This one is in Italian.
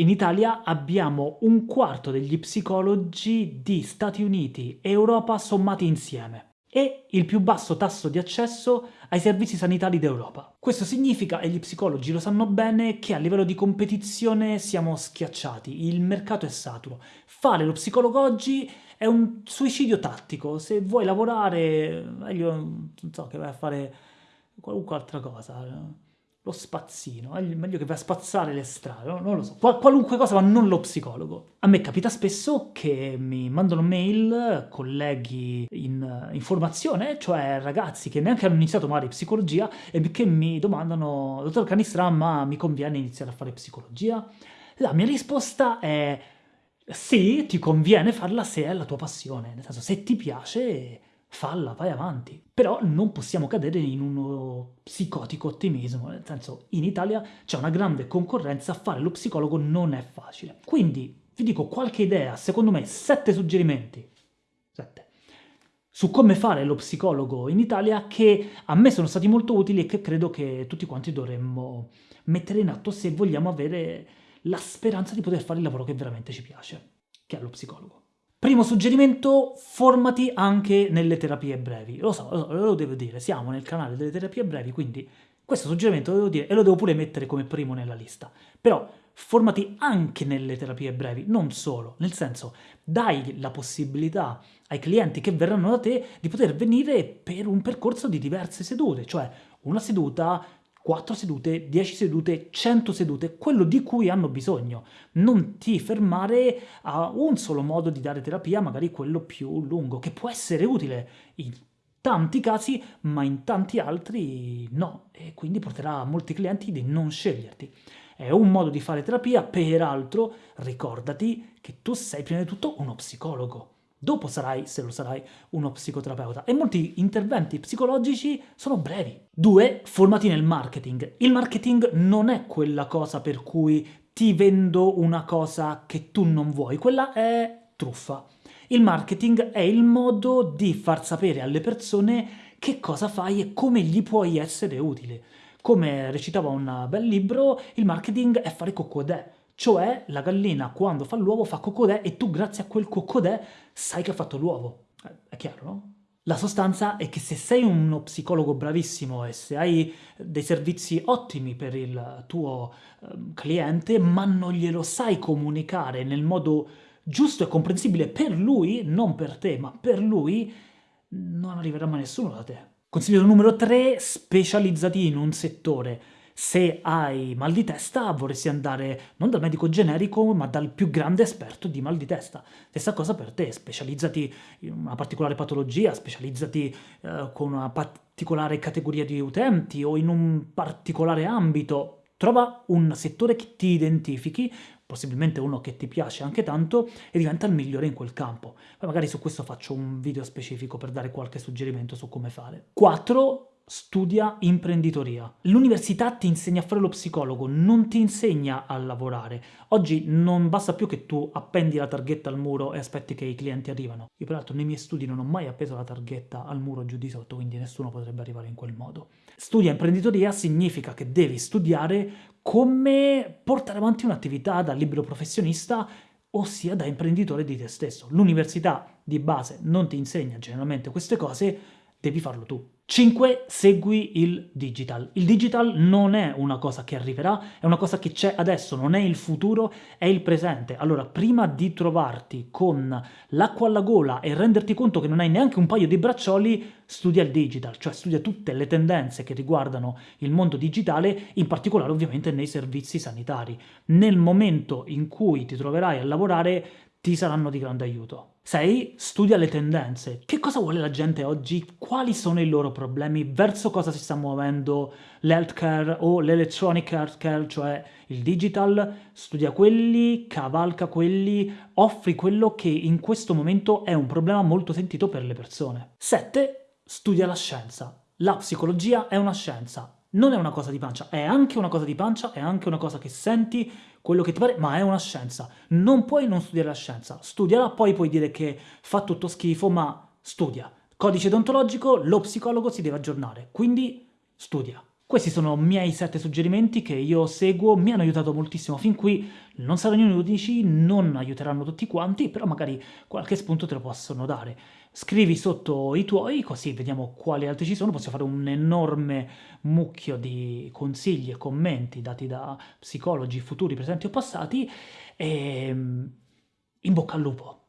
In Italia abbiamo un quarto degli psicologi di Stati Uniti e Europa sommati insieme e il più basso tasso di accesso ai servizi sanitari d'Europa. Questo significa, e gli psicologi lo sanno bene, che a livello di competizione siamo schiacciati, il mercato è saturo. Fare lo psicologo oggi è un suicidio tattico, se vuoi lavorare, meglio, non so, che vai a fare qualunque altra cosa lo spazzino, è meglio che vai a spazzare le strade, non lo so, Qual qualunque cosa ma non lo psicologo. A me capita spesso che mi mandano mail colleghi in, in formazione, cioè ragazzi che neanche hanno iniziato magari psicologia e che mi domandano, dottor Canistra, ma mi conviene iniziare a fare psicologia? La mia risposta è sì, ti conviene farla se è la tua passione, nel senso se ti piace falla, vai avanti. Però non possiamo cadere in uno psicotico ottimismo, nel senso, in Italia c'è una grande concorrenza, fare lo psicologo non è facile. Quindi, vi dico qualche idea, secondo me, sette suggerimenti, sette, su come fare lo psicologo in Italia che a me sono stati molto utili e che credo che tutti quanti dovremmo mettere in atto se vogliamo avere la speranza di poter fare il lavoro che veramente ci piace, che è lo psicologo. Primo suggerimento, formati anche nelle terapie brevi. Lo so, lo, so, lo devo dire, siamo nel canale delle terapie brevi, quindi questo suggerimento lo devo dire e lo devo pure mettere come primo nella lista. Però formati anche nelle terapie brevi, non solo, nel senso dai la possibilità ai clienti che verranno da te di poter venire per un percorso di diverse sedute, cioè una seduta 4 sedute, 10 sedute, 100 sedute, quello di cui hanno bisogno. Non ti fermare a un solo modo di dare terapia, magari quello più lungo, che può essere utile in tanti casi, ma in tanti altri no, e quindi porterà a molti clienti di non sceglierti. È un modo di fare terapia, peraltro ricordati che tu sei prima di tutto uno psicologo. Dopo sarai, se lo sarai, uno psicoterapeuta. E molti interventi psicologici sono brevi. Due, formati nel marketing. Il marketing non è quella cosa per cui ti vendo una cosa che tu non vuoi, quella è truffa. Il marketing è il modo di far sapere alle persone che cosa fai e come gli puoi essere utile. Come recitava un bel libro, il marketing è fare cocodè cioè la gallina quando fa l'uovo fa cocodè e tu grazie a quel cocodè sai che ha fatto l'uovo. Eh, è chiaro, no? La sostanza è che se sei uno psicologo bravissimo e se hai dei servizi ottimi per il tuo um, cliente, ma non glielo sai comunicare nel modo giusto e comprensibile per lui, non per te, ma per lui, non arriverà mai nessuno da te. Consiglio numero 3, specializzati in un settore se hai mal di testa vorresti andare non dal medico generico ma dal più grande esperto di mal di testa. Stessa cosa per te, specializzati in una particolare patologia, specializzati eh, con una particolare categoria di utenti o in un particolare ambito. Trova un settore che ti identifichi, possibilmente uno che ti piace anche tanto, e diventa il migliore in quel campo. Poi magari su questo faccio un video specifico per dare qualche suggerimento su come fare. 4 studia imprenditoria. L'università ti insegna a fare lo psicologo, non ti insegna a lavorare. Oggi non basta più che tu appendi la targhetta al muro e aspetti che i clienti arrivano. Io peraltro nei miei studi non ho mai appeso la targhetta al muro giù di sotto, quindi nessuno potrebbe arrivare in quel modo. Studia imprenditoria significa che devi studiare come portare avanti un'attività da libero professionista ossia da imprenditore di te stesso. L'università di base non ti insegna generalmente queste cose, devi farlo tu. 5. Segui il digital. Il digital non è una cosa che arriverà, è una cosa che c'è adesso, non è il futuro, è il presente. Allora, prima di trovarti con l'acqua alla gola e renderti conto che non hai neanche un paio di braccioli, studia il digital, cioè studia tutte le tendenze che riguardano il mondo digitale, in particolare ovviamente nei servizi sanitari. Nel momento in cui ti troverai a lavorare, ti saranno di grande aiuto. 6. Studia le tendenze. Che cosa vuole la gente oggi? Quali sono i loro problemi? Verso cosa si sta muovendo l'healthcare o l'electronic healthcare, cioè il digital? Studia quelli, cavalca quelli, offri quello che in questo momento è un problema molto sentito per le persone. 7. Studia la scienza. La psicologia è una scienza, non è una cosa di pancia, è anche una cosa di pancia, è anche una cosa che senti, quello che ti pare, ma è una scienza. Non puoi non studiare la scienza. Studiala, poi puoi dire che fa tutto schifo, ma studia. Codice deontologico, lo psicologo si deve aggiornare, quindi studia. Questi sono i miei sette suggerimenti che io seguo, mi hanno aiutato moltissimo fin qui, non saranno gli unici, non aiuteranno tutti quanti, però magari qualche spunto te lo possono dare. Scrivi sotto i tuoi, così vediamo quali altri ci sono, posso fare un enorme mucchio di consigli e commenti dati da psicologi futuri, presenti o passati, e in bocca al lupo!